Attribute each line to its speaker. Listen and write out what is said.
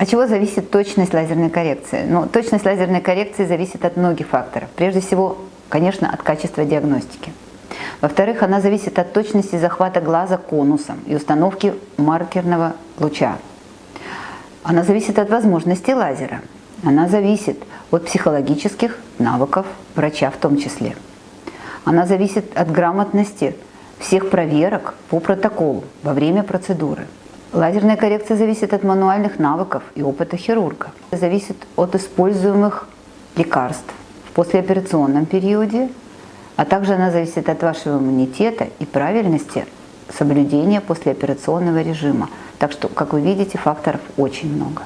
Speaker 1: От чего зависит точность лазерной коррекции? Ну, точность лазерной коррекции зависит от многих факторов. Прежде всего, конечно, от качества диагностики. Во-вторых, она зависит от точности захвата глаза конусом и установки маркерного луча. Она зависит от возможностей лазера. Она зависит от психологических навыков врача в том числе. Она зависит от грамотности всех проверок по протоколу во время процедуры. Лазерная коррекция зависит от мануальных навыков и опыта хирурга. Зависит от используемых лекарств в послеоперационном периоде, а также она зависит от вашего иммунитета и правильности соблюдения послеоперационного режима. Так что, как вы видите, факторов очень много.